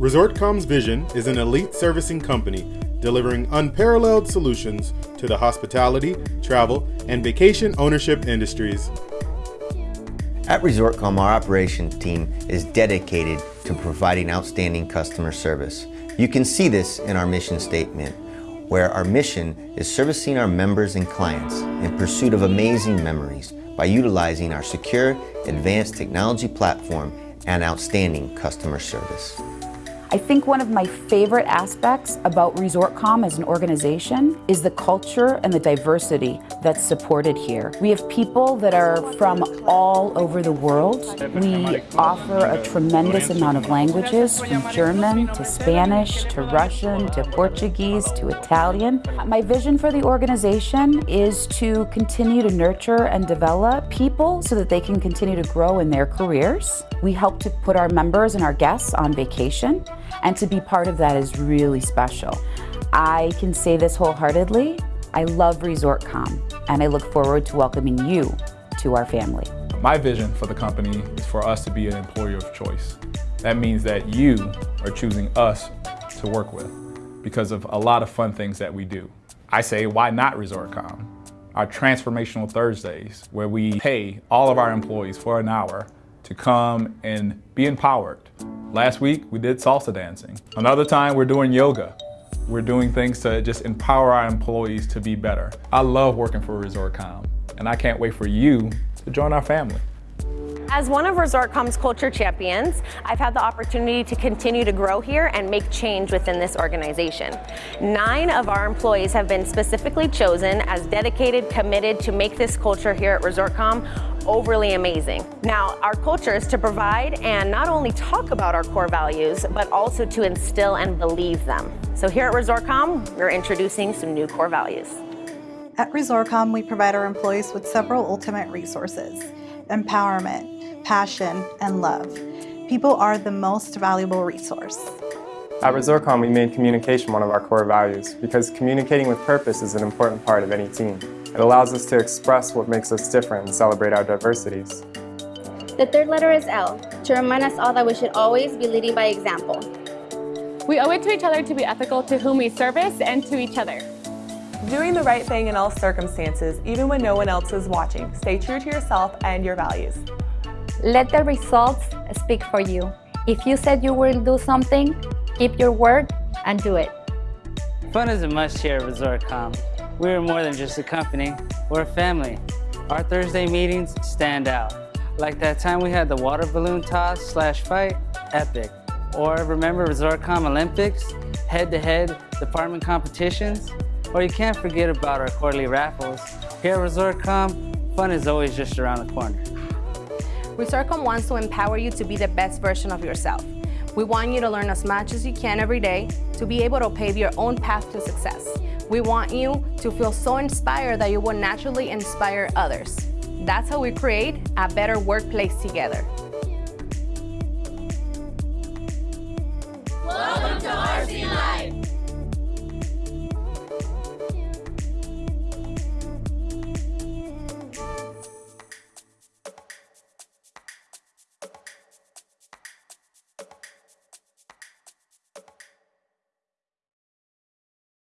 ResortCom's vision is an elite servicing company delivering unparalleled solutions to the hospitality, travel, and vacation ownership industries. At ResortCom, our operations team is dedicated to providing outstanding customer service. You can see this in our mission statement, where our mission is servicing our members and clients in pursuit of amazing memories by utilizing our secure, advanced technology platform and outstanding customer service. I think one of my favorite aspects about ResortCom as an organization is the culture and the diversity that's supported here. We have people that are from all over the world. We offer a tremendous amount of languages, from German to Spanish to Russian to Portuguese to Italian. My vision for the organization is to continue to nurture and develop people so that they can continue to grow in their careers. We help to put our members and our guests on vacation and to be part of that is really special. I can say this wholeheartedly. I love ResortCom, and I look forward to welcoming you to our family. My vision for the company is for us to be an employer of choice. That means that you are choosing us to work with because of a lot of fun things that we do. I say, why not ResortCom? Our Transformational Thursdays, where we pay all of our employees for an hour to come and be empowered. Last week, we did salsa dancing. Another time, we're doing yoga. We're doing things to just empower our employees to be better. I love working for ResortCom, and I can't wait for you to join our family. As one of ResortCom's culture champions, I've had the opportunity to continue to grow here and make change within this organization. Nine of our employees have been specifically chosen as dedicated, committed to make this culture here at ResortCom overly amazing. Now, our culture is to provide and not only talk about our core values, but also to instill and believe them. So here at ResortCom, we're introducing some new core values. At ResortCom, we provide our employees with several ultimate resources, empowerment, passion, and love. People are the most valuable resource. At ResortCom, we made communication one of our core values because communicating with purpose is an important part of any team. It allows us to express what makes us different and celebrate our diversities. The third letter is L, to remind us all that we should always be leading by example. We owe it to each other to be ethical to whom we service and to each other. Doing the right thing in all circumstances, even when no one else is watching. Stay true to yourself and your values. Let the results speak for you. If you said you will do something, keep your word and do it. Fun is a must here at ResortCom. We are more than just a company, we're a family. Our Thursday meetings stand out. Like that time we had the water balloon toss slash fight, epic. Or remember ResortCom Olympics, head-to-head -head department competitions? Or you can't forget about our quarterly raffles. Here at ResortCom, fun is always just around the corner. ResortCom wants to empower you to be the best version of yourself. We want you to learn as much as you can every day to be able to pave your own path to success. We want you to feel so inspired that you will naturally inspire others. That's how we create a better workplace together. Welcome to RCM.